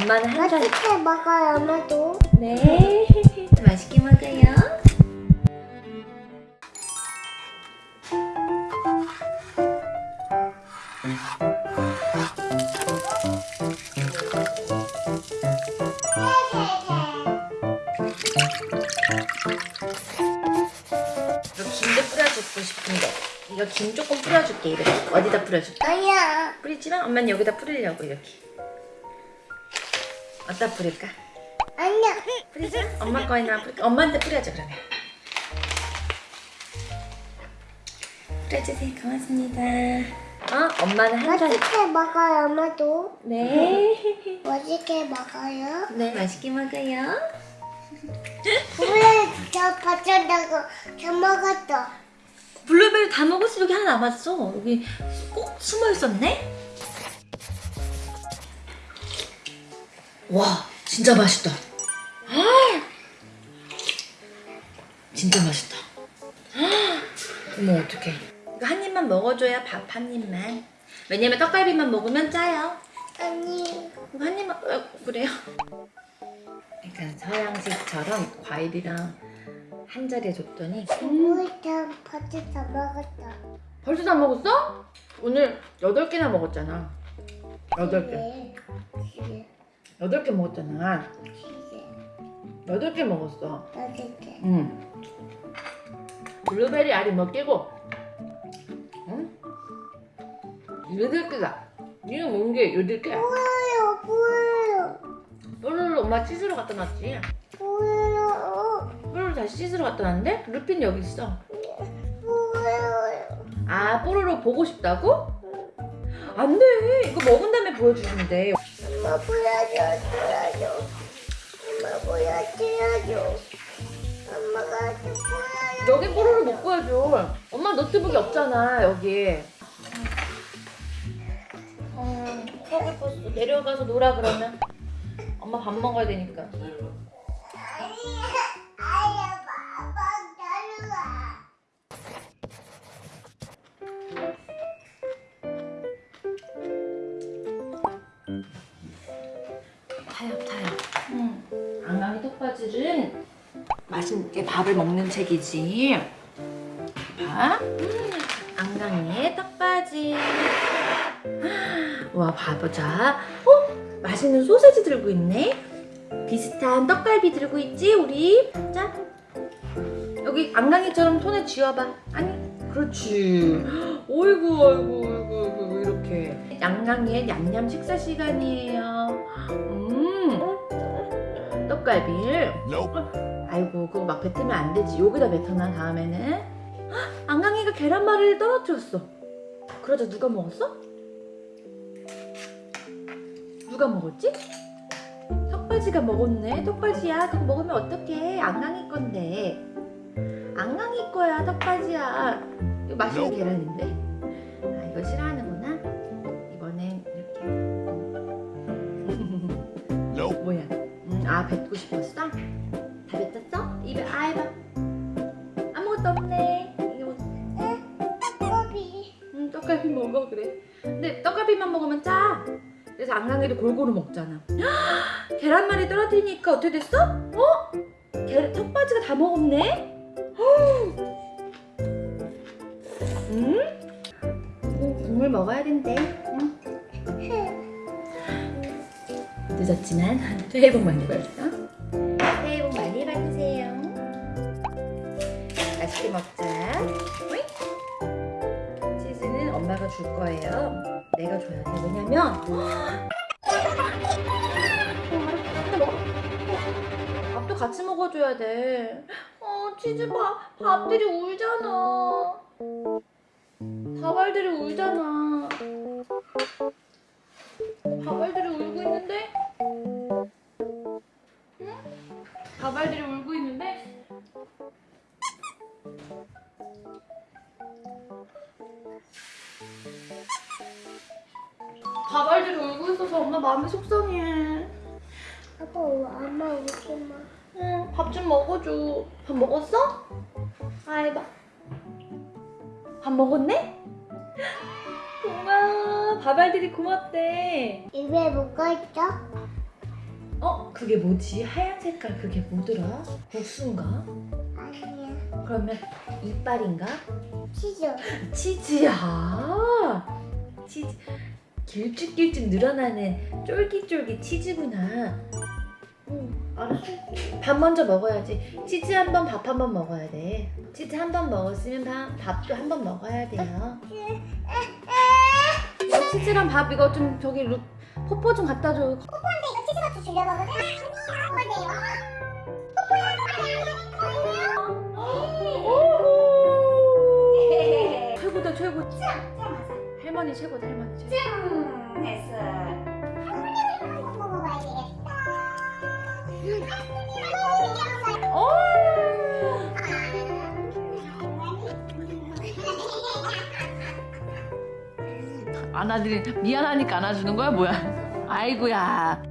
엄마는 한 잔. 맛있게 먹어요, 엄마도. 네. 맛있게 먹어요. 김도 뿌려주고 싶은데 이거 김 조금 뿌려줄게 이렇게 어디다 뿌려줄까? 아니야. 뿌리지만 엄마는 여기다 뿌리려고 이렇게 어디다 뿌릴까? 아니야. 뿌리자 엄마 거에나 뿌릴까? 엄마한테 뿌려줘 그러면 뿌려주세요 고맙습니다 어? 엄마는 한 잔 맛있게 먹어요, 엄마도. 네. 맛있게 먹어요. 네 맛있게 먹어요 원래 저 받쳐다가 저 먹었어. 블루베리 다 먹었어 여기 하나 남았어 여기 꼭 숨어 있었네 와 진짜 맛있다 아! 진짜 맛있다 아! 어머 어떡해 이거 한 입만 먹어줘야 밥 한 입만 왜냐면 떡갈비만 먹으면 짜요 아니. 이거 한 입만 어, 그래요 약간 서양식처럼 과일이랑 한 자리에 줬더니 다 받쳐 다 먹었어. 벌써 다 먹었어? 오늘 8개나 먹었잖아 8개 네. 네. 8개 먹었잖아. 네. 8개 먹었어. 여덟 개. 응. 블루베리 알이 몇 개고? 응? 8개다. 이거 먹은 게 8개야. 보여요, 보여요, 뽀로로 엄마 씻으러 갖다 놨지? 보여요, 뽀로로 다시 씻으러 갖다 놨는데? 루핀 여기 있어. 보여요. 아 뽀로로 보고 싶다고? 안 돼. 이거 먹은 다음에 보여주시면 돼 엄마 보여줘, 보여줘. 엄마 보여줘야죠. 엄마가 좀 보여줘. 여기 뽀로로 못 보여줘. 엄마 노트북이 없잖아 여기. 어, 하고 싶었어. 내려가서 놀아 그러면. 엄마 밥 먹어야 되니까. 타요 타요. 응. 앙앙이 턱바지는 맛있게 밥을 먹는 책이지. 봐. 음, 앙앙이의 떡바지. 와 봐보자. 어? 맛있는 소세지 들고 있네. 비슷한 떡갈비 들고 있지 우리. 자. 여기 앙앙이처럼 손에 쥐어봐. 아니 그렇지. 어이구 어이구 이렇게. 앙앙이의 냠냠 식사 시간이에요. 음. 떡갈비를. 아이고 그거 막 뱉으면 안 되지. 여기다 뱉어놔 다음에는. 헉, 앙앙이가 계란말이를 떨어뜨렸어. 그러자 누가 먹었어? 누가 먹었지? 턱바지가 먹었네. 턱바지야. 그거 먹으면 어떡해. 앙앙이 건데. 앙앙이 거야. 턱바지야. 이거 맛있는 계란인데. 아 이거 싫어하는 아 뱉고 싶었어? 다 뱉었어? 입에 아 해봐. 아무것도 없네. 이거 떡갈비. 음, 떡갈비 먹어 그래. 근데 떡갈비만 먹으면 짜. 그래서 앙앙이도 골고루 먹잖아. 계란말이 떨어뜨리니까 어떻게 됐어? 어? 계 턱바지가 다 먹었네? 음? 음, 국물 먹어야 된대. 늦었지만 새해 복 많이 받으세요. 새해 복 많이 받으세요. 맛있게 먹자. 치즈는 엄마가 줄 거예요. 내가 줘야 돼. 왜냐면 밥도 같이 먹어줘야 돼. 어, 치즈 밥, 밥들이 울잖아. 밥알들이 울잖아. 밥알들이 울고 있어서 엄마 마음이 속상해. 아빠, 엄마 오지 마. 응, 밥 좀 먹어줘. 밥 먹었어? 아이봐. 밥 먹었네? 고마워. 밥알들이 고맙대. 입에 뭐가 있어? 그게 뭐지? 하얀 색깔 그게 뭐더라? 국수인가? 아니야. 그러면 이빨인가? 치즈. 치즈야. 치즈. 길쭉길쭉 늘어나는 쫄깃쫄깃 치즈구나. 응, 알았어. 밥 먼저 먹어야지. 치즈 한 번, 밥 한 번 먹어야 돼. 치즈 한 번 먹었으면 밥, 밥도 한 번 먹어야 돼요. 이거 치즈랑 밥 이거 좀 저기 루, 포크 좀 갖다 줘. 근데 이거 치즈 같이 주려고 그래? 최고다 최고. 할머니 최고다 할머니 최고. 안아드리 미안하니까 안아주는 거야 뭐야? 아이고야.